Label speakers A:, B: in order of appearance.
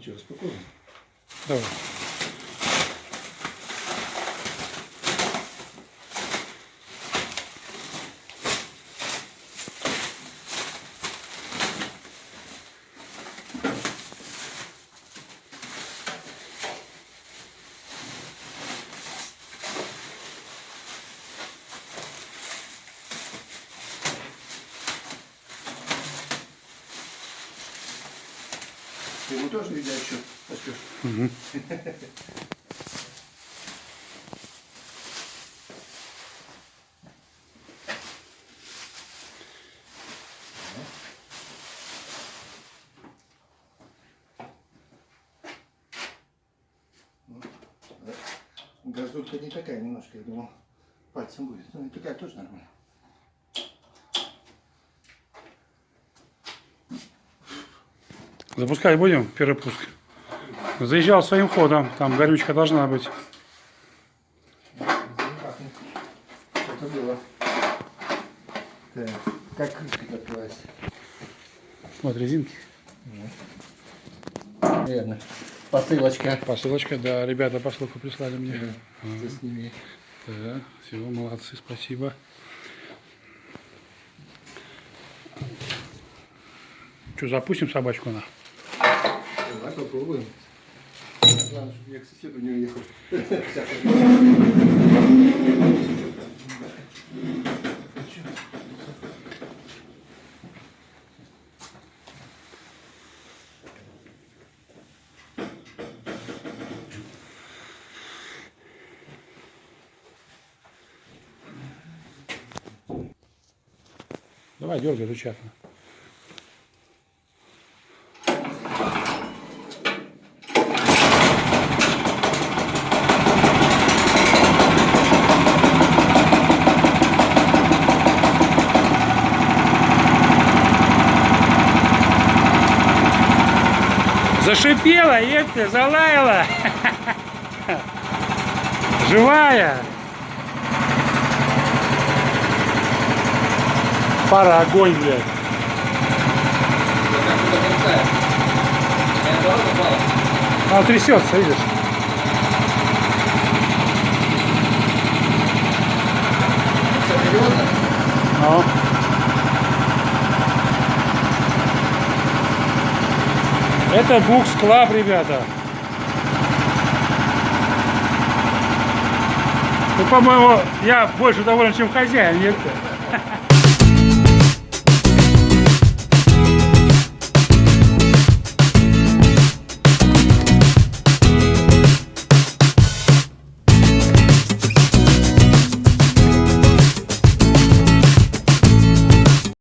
A: Что, распаковываем?
B: Давай.
A: Ты ему тоже, видать, еще поспешь?
B: Мгм.
A: Газулька не такая немножко, я думал, пальцем будет. Ну, такая тоже нормально.
B: Запускать будем первый пуск. Заезжал своим ходом, там горючка должна быть.
A: Как крышка открывается?
B: Вот резинки.
A: Верно. Посылочка.
B: Посылочка, да, ребята посылку прислали мне.
A: С ними.
B: Да, все, молодцы, спасибо. Что, запустим собачку на?
A: Попробуем. Главное, чтобы я к соседу не уехал.
B: Давай, дергай рычаг. Зашипела, епты, залаяла. Живая. Пара огонь, блядь. Она трясется, видишь?
A: Серьезно?
B: Ну. Это Букс Клаб, ребята. Ну, по-моему, я больше доволен, чем хозяин, нет?